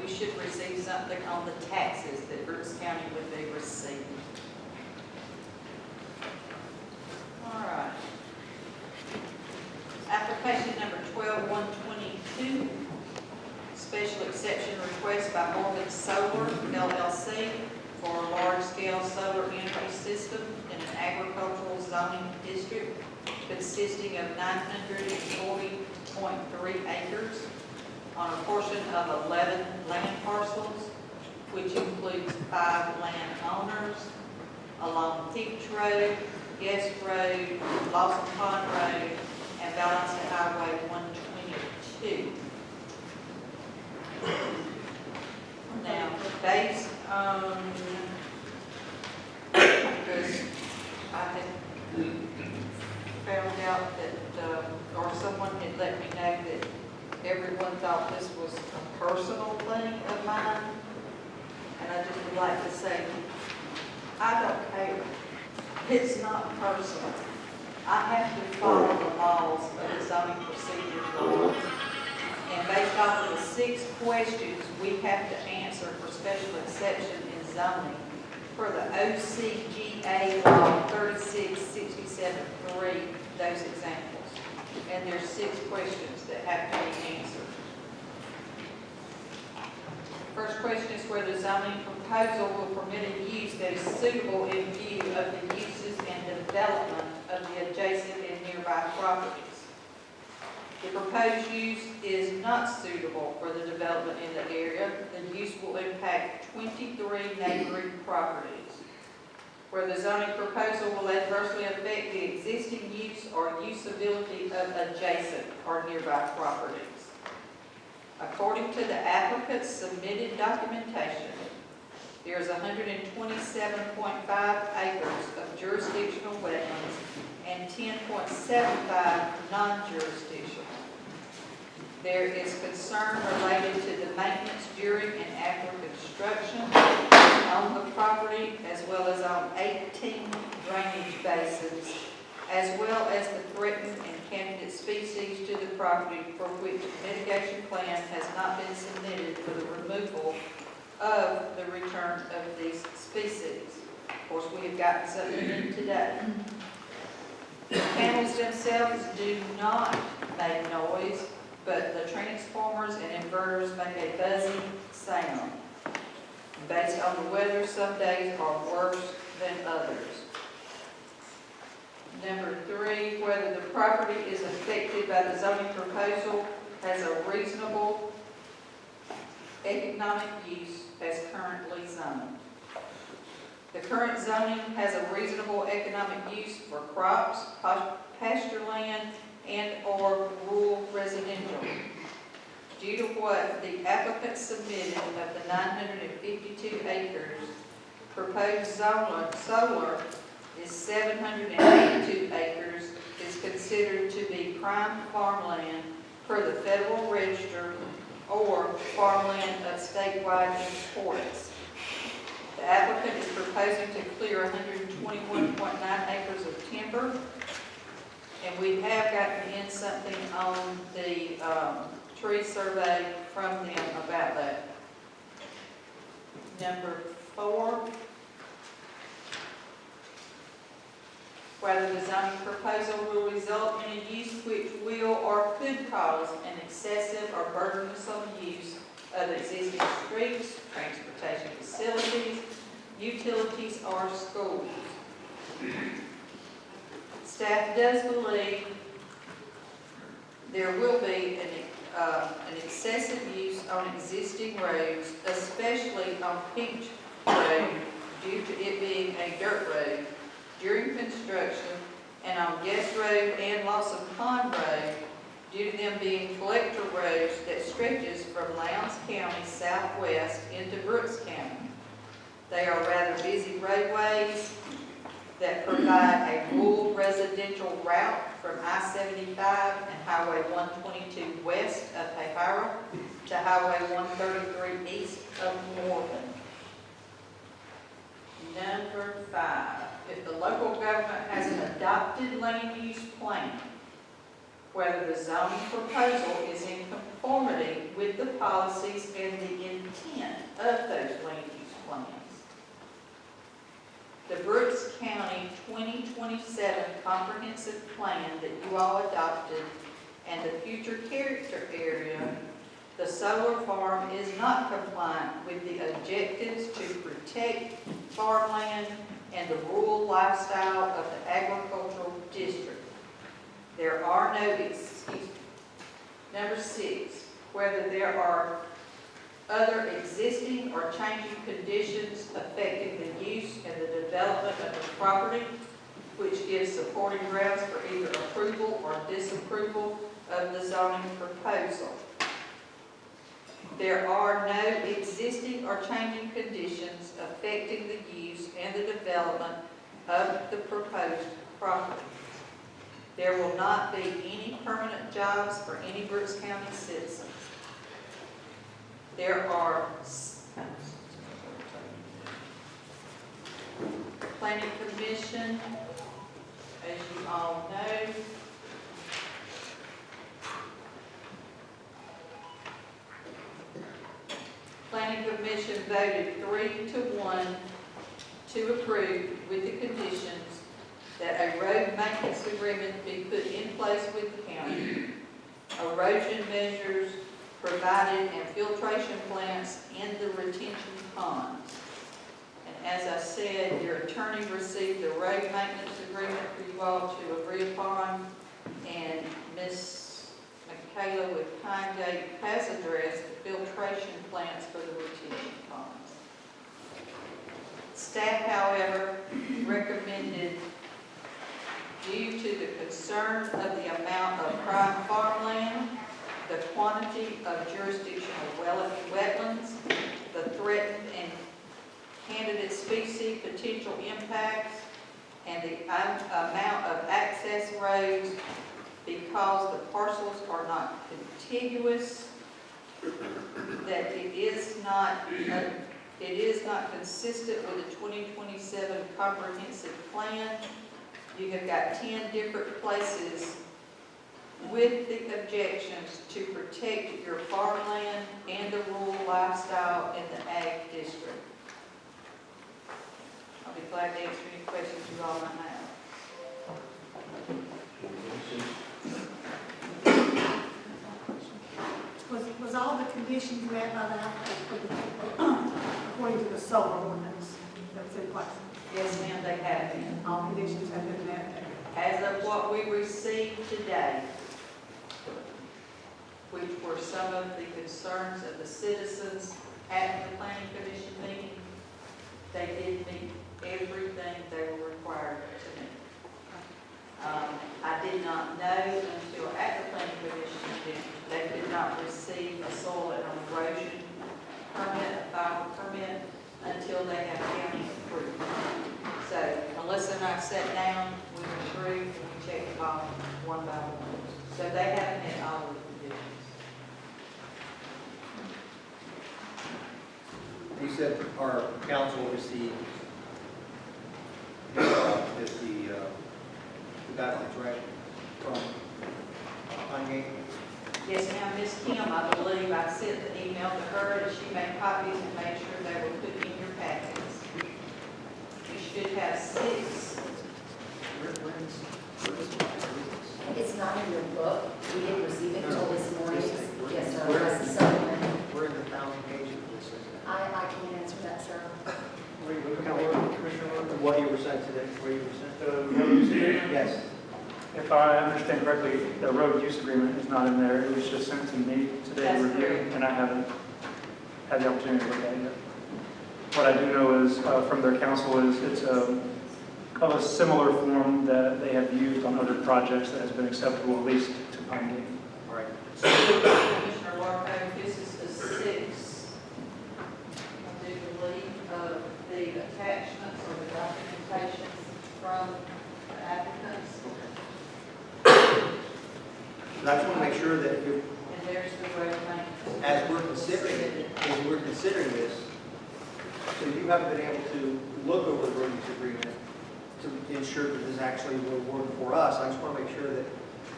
We should receive something on the taxes that Brooks County would be receiving. All right. Application number twelve one twenty-two, special exception request by Morven Solar LLC for a large-scale solar energy system in an agricultural zoning district consisting of nine hundred and forty point three acres on a portion of 11 land parcels, which includes five landowners along Teach Road, Guest Road, Lawson Pond Road, and Valencia Highway 122. Now, based on, because I had found out that, uh, or someone had let me know everyone thought this was a personal thing of mine. And I just would like to say, I don't care. It's not personal. I have to follow the laws of the zoning procedure law. And based off of the six questions we have to answer for special exception in zoning for the OCGA law thirty-six sixty-seven three, those examples. And there's six questions that have to be answered. First question is whether the zoning proposal will permit a use that is suitable in view of the uses and development of the adjacent and nearby properties. The proposed use is not suitable for the development in the area. The use will impact twenty-three neighboring properties where the zoning proposal will adversely affect the existing use or usability of adjacent or nearby properties. According to the applicant's submitted documentation, there is hundred and twenty-seven point five acres of jurisdictional wetlands and ten point seven five non-jurisdictional. There is concern related to the maintenance during and after construction on the property as well as on 18 drainage basins, as well as the threatened and candidate species to the property for which mitigation plan has not been submitted for the removal of the return of these species. Of course, we have gotten something in today. The panels themselves do not make noise, but the transformers and inverters make a buzzing sound. Based on the weather, some days are worse than others. Number three, whether the property is affected by the zoning proposal has a reasonable economic use as currently zoned. The current zoning has a reasonable economic use for crops, pas- pasture land, and/or rural residential. Due to what the applicant submitted of the 952 acres, proposed solar, solar is 782 acres, is considered to be prime farmland per the Federal Register or farmland of statewide importance. The applicant is proposing to clear 121.9 acres of timber, and we have gotten in something on the um, tree survey from them about that. Number four, whether the zoning proposal will result in a use which will or could cause an excessive or burdensome use of existing streets, transportation facilities, utilities, or schools. Staff does believe there will be an, uh, an excessive use on existing roads, especially on Pinch Road, due to it being a dirt road during construction, and on Guest Road and Lawson Pond Road, due to them being collector roads that stretches from Lowndes County southwest into Brooks County. They are rather busy roadways that provide a rural residential route from I-75 and Highway 122 west Highway 133 east of Morven. Number five, if the local government has an adopted land use plan, whether the zoning proposal is in conformity with the policies and the intent of those land use plans. The Brooks County 2027 comprehensive plan that you all adopted and the future character area the solar farm is not compliant with the objectives to protect farmland and the rural lifestyle of the agricultural district. There are no, excuse, number six, whether there are other existing or changing conditions affecting the use and the development of the property, which gives supporting grounds for either approval or disapproval of the zoning proposal. There are no existing or changing conditions affecting the use and the development of the proposed property. There will not be any permanent jobs for any Brooks County citizens. There are planning commission, as you all know. Commission voted three to one to approve with the conditions that a road maintenance agreement be put in place with the county, erosion measures provided and filtration plants in the retention ponds. And as I said, your attorney received the road maintenance agreement for you all to agree upon, and Ms. Michaela with Pine Gate has addressed the filtration plants for the retention ponds. Staff, however, recommended due to the concern of the amount of prime farmland, the quantity of jurisdictional wetlands, the threatened and candidate species potential impacts, and the amount of access roads because the parcels are not contiguous, that it is not, it is not consistent with the 2027 comprehensive plan. You have got 10 different places with the objections to protect your farmland and the rural lifestyle in the ag district. I'll be glad to answer any questions you all might have. Was, was all the conditions met by that, according to the solar ordinance that was in place? Yes, ma'am, they have been. All conditions have been met. As of what we received today, which were some of the concerns of the citizens at the planning commission meeting, they did meet everything they were required to. Um, I did not know until at the planning commission meeting, they could not receive a soil and erosion permit, a final permit, until they have county approval. So unless and I sat down, we through and we checked them off one by one. So they haven't met all of the conditions. You said our council received uh, the, the uh, the guidelines, right, from uh, Kanye? Yes, ma'am, Ms. Kim, I believe, I sent the email to her and she made copies and made sure they were put in your packets. You should have six. It's not in your book, we didn't receive it until this morning. Where- Yes, sir, where- that's the supplement. We're in the thousand pages of this. I, I can't answer that, sir. What you were sent today, where you were sent? The road use agreement, Yes. If I understand correctly, the road use agreement is not in there. It was just sent to me today That's to review, correct. and I haven't had the opportunity to look at it yet. What I do know is, uh, from their council, is it's a, of a similar form that they have used on other projects that has been acceptable, at least to Pine Gate. All right. Commissioner Larko, this is the six, I do believe, of the attachments or the documentation from the applicants. I just want to make sure that if, And there's the road maintenance. as we're considering, as we're considering this, so you haven't been able to look over the road agreement to ensure that this actually will work for us. I just want to make sure that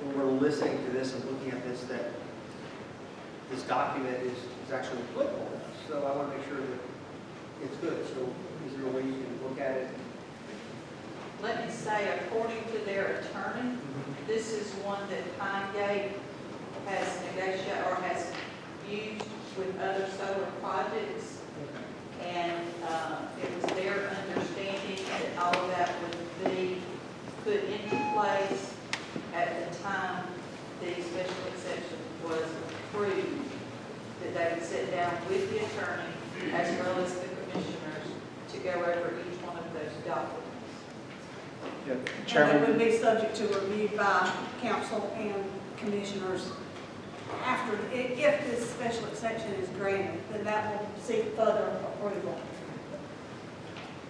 when we're listening to this and looking at this, that this document is, is actually applicable to us. So I want to make sure that it's good. So is there a way you can look at it? let me say, according to their attorney, mm-hmm. this is one that Pine Gate has negotiated or has used with other solar projects. And uh, it was their understanding that all of that would be put into place at the time the special exception was approved, that they would sit down with the attorney as well as the commissioners to go over each one of those documents. Yeah, And it would be subject to review by council and commissioners after, if this special exception is granted, then that will seek further approval.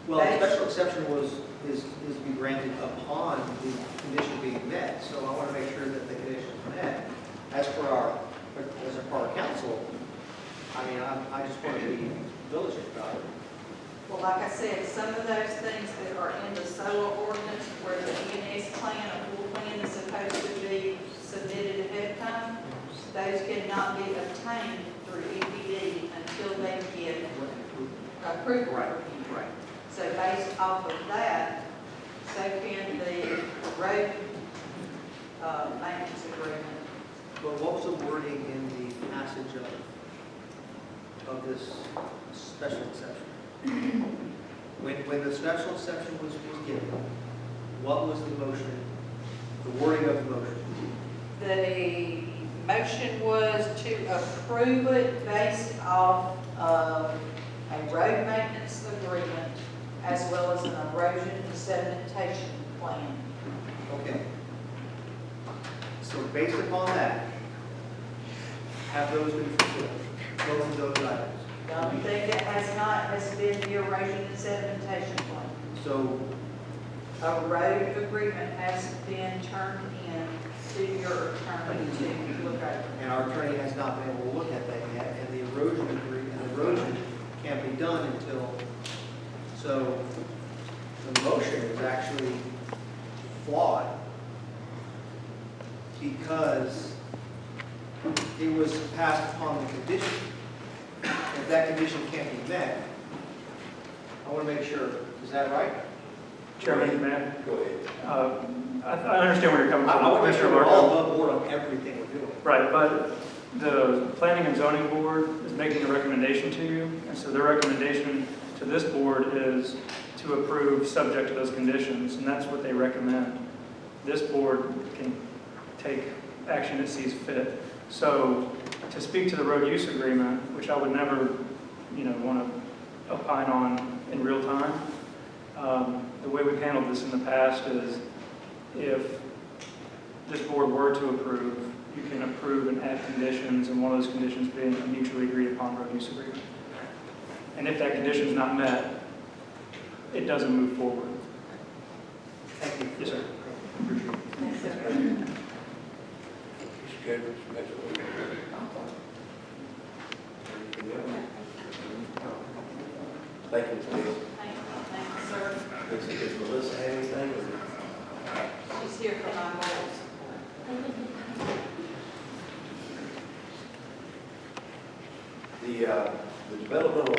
Well, the special exception was, is, is to be granted upon the condition being met, so I want to make sure that the condition is met. As for our, as for our council, I mean, I, I just want to be diligent about it. Well, like I said, some of those things that are in the solar ordinance where the ENS plan, a full plan is supposed to be submitted ahead of time, those cannot be obtained through EPD until they get approval Right, from you. right. So based off of that, so can the road, uh, maintenance agreement. But what was the wording in the passage of, of this special exception? When, when the special exception was, was given, what was the motion, the wording of the motion? The motion was to approve it based off of a road maintenance agreement as well as an erosion and sedimentation plan. Okay. So based upon that, have those been fulfilled, both of those items? The only thing that has not has been the erosion and sedimentation plan. So, A road agreement has been turned in to your attorney to look over. and our attorney has not been able to look at that yet, and the erosion agreement, erosion can't be done until, so the motion is actually flawed because it was passed upon the condition. If that condition can't be met, I want to make sure, is that right? Chairman, man, Go ahead. uh, I I understand where you're coming I from. I want to make sure we're all above board on everything we're doing. Right, but the Planning and Zoning Board is making a recommendation to you, and so their recommendation to this board is to approve subject to those conditions, and that's what they recommend. This board can take action it sees fit. So to speak to the road use agreement, which I would never, you know, want to opine on in real time, um, the way we've handled this in the past is if this board were to approve, you can approve and add conditions, and one of those conditions being a mutually agreed upon road use agreement. And if that condition is not met, it doesn't move forward. Thank you. Yes, sir. Appreciate it. Mr. Goodrich, next one. Thank you, Ms. Thank you, thank you, sir. Does does Melissa have anything? She's here for my goals. The, uh, the developmental